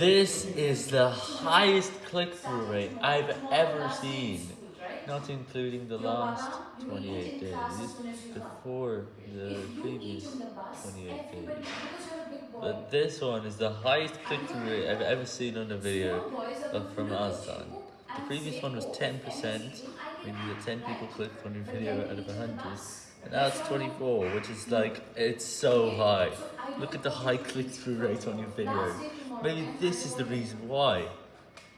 This is the highest click-through rate I've ever seen, not including the last 28 days, before the previous 28 days. But this one is the highest click-through rate I've ever seen on a video from Azdan. The previous one was 10%, meaning that 10 people clicked on your video out of 100, and now it's 24, which is like, it's so high. Look at the high click-through rate on your video. Maybe this is the reason why.